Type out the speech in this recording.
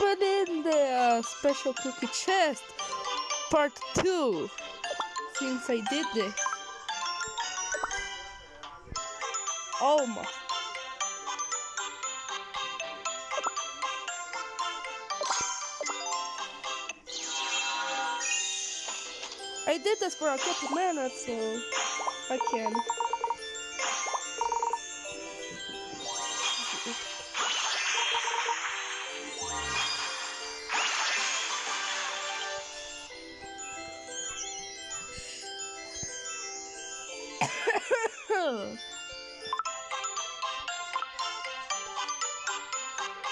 opening the special cookie chest part 2 since I did this. Almost. I did this for a couple minutes, so I can. Hello.